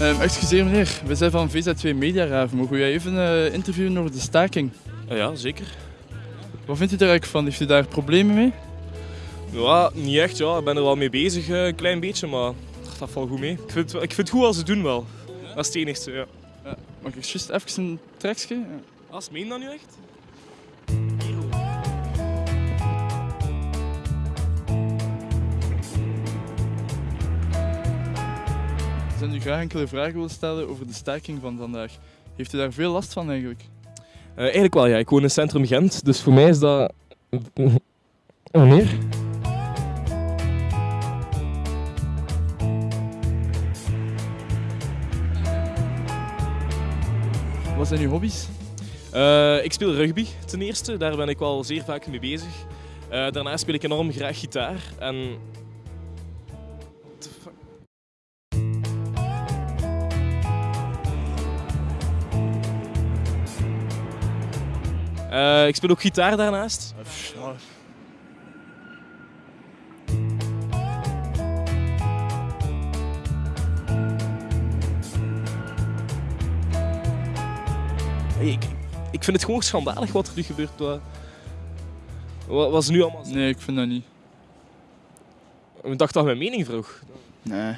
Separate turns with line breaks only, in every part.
Um, excuseer meneer, we zijn van VZ2 Media Raven. Mogen we u even uh, interviewen over de staking?
Uh, ja, zeker.
Wat vindt u daar eigenlijk van? Heeft u daar problemen mee?
Ja, niet echt. Ja. Ik ben er wel mee bezig, uh, een klein beetje, maar dat valt goed mee. Ik vind, ik vind het goed als ze het doen wel. Dat is het enigste, ja.
ja. Mag ik juist even een trekje? Ja.
Als meen dat nu echt?
Ik zou u graag enkele vragen willen stellen over de staking van vandaag. Heeft u daar veel last van eigenlijk?
Uh, eigenlijk wel, ja. Ik woon in centrum Gent, dus voor mij is dat... Wanneer?
Wat zijn uw hobby's?
Uh, ik speel rugby ten eerste, daar ben ik wel zeer vaak mee bezig. Uh, daarna speel ik enorm graag gitaar en Uh, ik speel ook gitaar daarnaast. Ik, ik vind het gewoon schandalig wat er nu gebeurt. Wat, wat is nu allemaal?
Nee, ik vind dat niet.
Ik dacht dat mijn mening vroeg.
Nee.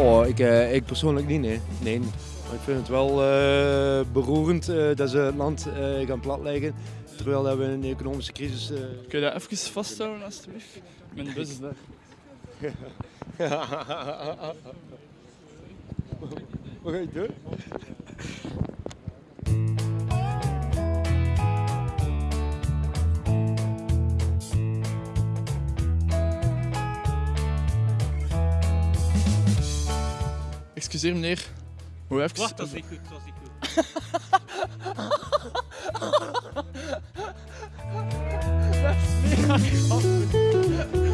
Oh, ik, uh, ik persoonlijk niet, nee. nee. Maar ik vind het wel uh, beroerend uh, dat ze het land gaan platleggen. Terwijl we een economische crisis...
Kun je dat even vasthouden, alstublieft? Mijn bus is daar.
Wat ga je doen?
Excuseer meneer. Hoe even...
Wacht, dat niet goed, dat goed. dat is goed.